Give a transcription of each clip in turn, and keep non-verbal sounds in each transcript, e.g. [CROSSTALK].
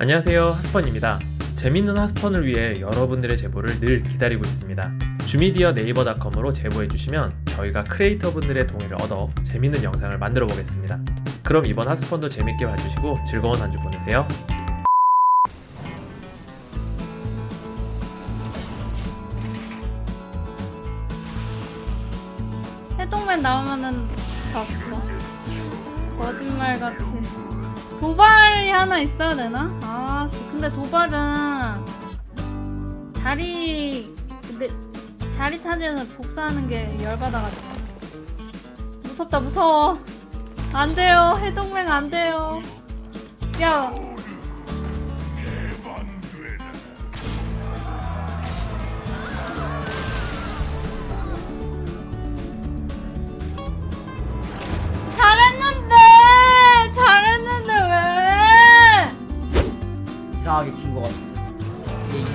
안녕하세요 하스펀입니다 재밌는 하스펀을 위해 여러분들의 제보를 늘 기다리고 있습니다 주미디어 네이버닷컴으로 제보해주시면 저희가 크리에이터분들의 동의를 얻어 재밌는 영상을 만들어 보겠습니다 그럼 이번 하스펀도 재밌게 봐주시고 즐거운 한 주 보내세요 해동맨 나오면은 봤어. 거짓말같이. 도발이 하나 있어야 되나? 아, 씨, 근데 도발은 자리 근데 자리 타지에서 복사하는 게 열받아가지고 무섭다 무서워. 안 돼요 해동맹 안 돼요. 야.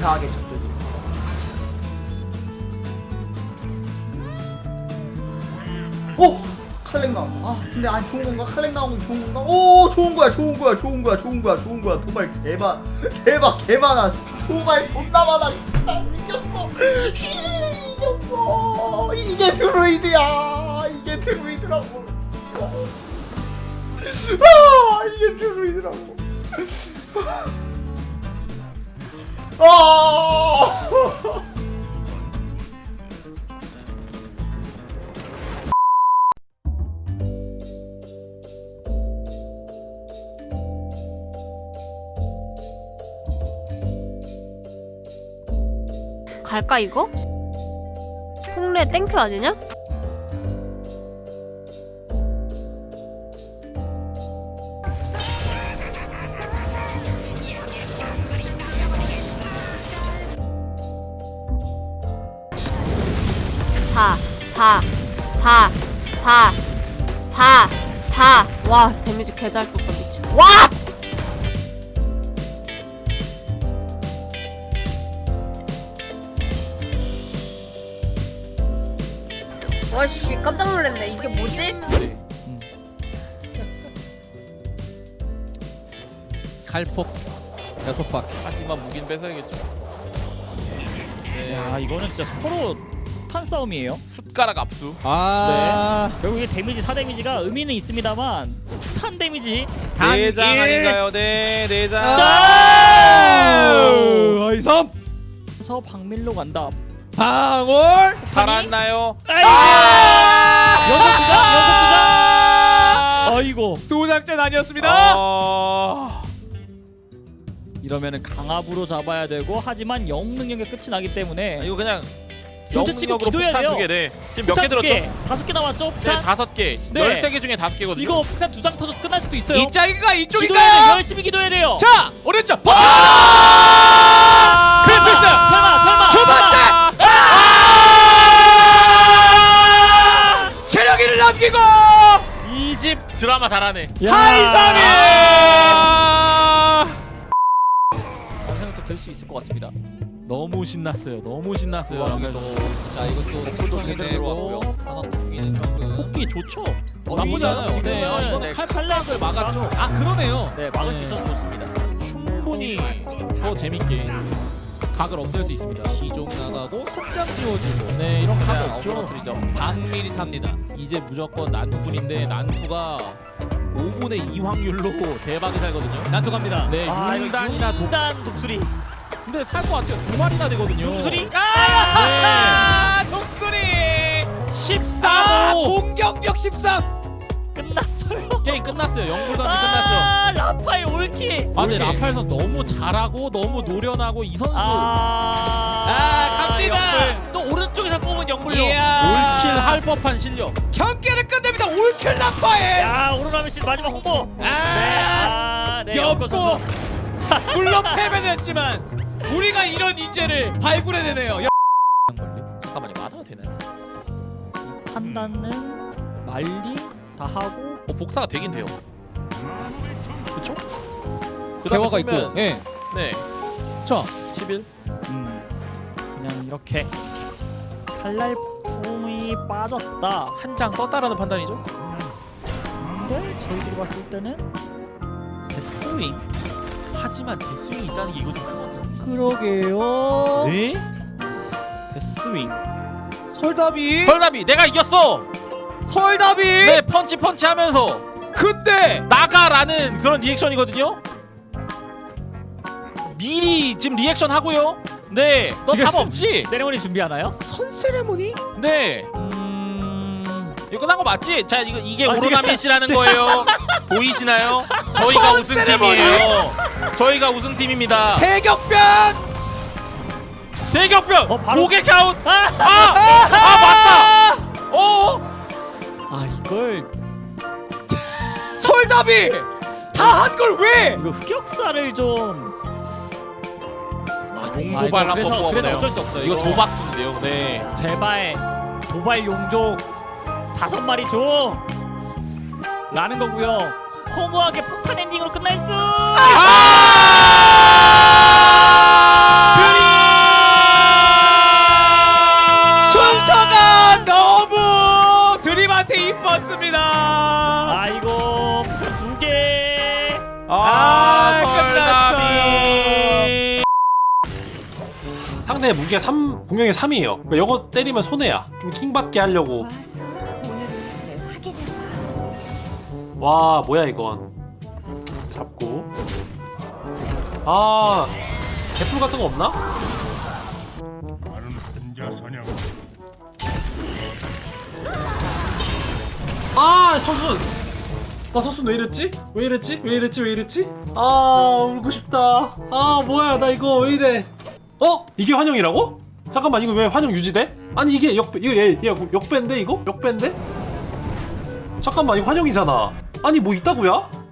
이상하게 졌죠 오! 칼렉 나온 아 근데 아니 좋은 건가? 칼렉 나온 거 좋은 건가? 오 좋은 거야 좋은 거야 좋은 거야 좋은 거야 좋은 거야. 도발 개만 대박 개많아 도발 존나 많아. 아, 이겼어. 씨 이겼어. 이게 드루이드야. 이게 드루이드라고. 아 이게 드루이드라고 아 갈까 이거? 홍래 땡큐 아니냐? 사, 사, 사, 사, 사, 사. 와, 데미지 개잘 떴다 미친. 와! 와씨 깜짝 놀랐네. 이게 뭐지? 칼폭 여섯 바퀴 하지만 무기는 뺏어야겠죠. 야 이거는 진짜 서로 탄 싸움이에요. 숟가락 압수. 아 결국 이게 데미지 4 데미지가 의미는 있습니다만 탄 데미지 단일. 아닌가요? 네, 내장. 아이섬 그래서 박밀로 간다. 방울 살았나요? 아이고! 연속 두장. 아이고 두 장째 아니었습니다 어... 이러면은 강압으로 잡아야 되고 하지만 영웅 능력의 끝이 나기 때문에 이거 그냥 현재 치고 영능력으로 기도해야 돼요. 두 개. 네. 지금 몇 개 들었죠? 개, 다섯 개? 네, 폭탄. 다섯 개. 네. 열세 개 중에 다섯 개거든요. 이거 폭탄 두 장 터져서 끝날 수도 있어요. 이 짝이가 기도해야 돼. 이쪽인가요? 열심히 기도해야 돼요. 자 오른쪽 아! 아! 크리프스 설마 설마. 두 번째 설마. 아! 체력이를 남기고 이 집 드라마 잘하네. 야. 하이삼이 영상도 될수 있을 것 같습니다. 너무 신났어요. 너무 신났어요. 여러분들. 자 이것도 생성이 제대로 되고 들어갔고요. 산업 토끼는 조금 토끼 좋죠? 나쁘지 않아요. 지금은 네, 이거는 네, 칼 칼날을 막았죠. 아 그러네요. 네 막을 수 있어서 좋습니다. 충분히 더 재밌게 각을 없앨 수 있습니다. 시종 나가고 속장 지워주고. 네 이런 거 하면 없죠. 반미리 탑니다. 이제 무조건 난투뿐인데 난투가 5분의 2 확률로 대박이 살거든요. 난투 갑니다. 네 아, 이거 융단이나 독단 독수리. 근데 살 것 같아요 두 마리나 되거든요 독수리? 아 독수리 14 아, 공격력 13 끝났어요. 게임 끝났어요 영불 던지 아, 라파의 올킬. 아 근데. 라팔 선수 너무 잘하고 너무 노련하고 이 선수 아, 아, 갑니다. 영물. 또 오른쪽에서 뽑은. 이야. 올킬 할 법한 실력. 경기를 끝냅니다 올킬 라파에 야, 오로라면 씨 마지막 홍보. 네, 아, 아, 네, 엽고 선수. 물론 패배는 했지만 우리가 이런 인재를 발굴해내네요 잠깐만요. 맞아도 되나요? 판단은 말리 다 하고 어, 복사가 되긴 돼요. 그쵸? 그 대화가 있고 쓰면- 예. 네. 자 11. 음, 그냥 이렇게 칼날 품이 빠졌다. 한 장 썼다라는 판단이죠? 근데 저희들이 봤을 때는 데스윙 하지만 데스윙이 있다는 게 이거 좀 크거든. 그러게요. 네? 데스윙. 설답이. 설담이 내가 이겼어. 설답이. 네 펀치 펀치 하면서 근데 나가라는 그런 리액션이거든요. 미리 지금 리액션 하고요. 네, 너 지금- 답 없지? 세레모니 준비하나요? 선 세레모니? 네, 음. 이거 끝난 거 맞지? 자, 이거 이게 아, 오로나미시라는 거예요. [LAUGHS] 보이시나요? 저희가 우승팀이에요. 저희가 우승팀입니다. 대격변. 대격변 어, 바로- 고개 카운. 아! 아, 아 맞다. 어, 아 이걸 설답이 다 한 걸 왜? 이거 흑역사를 좀. 아, 아, 용도발 한번 뽑아보네요. 어쩔 수 없어요, 이거 이거. 도박수인데요. 네. 제발 도발 용족 다섯 마리 줘. 라는 거고요. 허무하게 폭탄 엔딩으로 끝날 수. 순 상대의 무게가 3, 공격이 3이에요. 그러니까 이거 때리면 손해야. 좀 킹받게 하려고. 와, 뭐야 이건. 잡고. 아, 개풀 같은 거 없나? 아, 서순. 나 서순 왜 이랬지? 왜 이랬지? 왜 이랬지? 왜 이랬지? 아, 울고 싶다. 아, 뭐야, 나 이거 왜 이래? 어? 이게 환영이라고? 잠깐만, 이거 왜 환영 유지돼? 아니 이게 역 이거 얘, 얘 역배인데 이거? 역배인데? 잠깐만, 이거 환영이잖아. 아니 뭐 있다고야?